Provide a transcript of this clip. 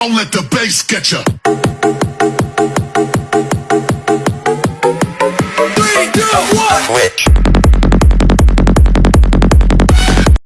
Don't let the bass get you. Three, two, one. Switch.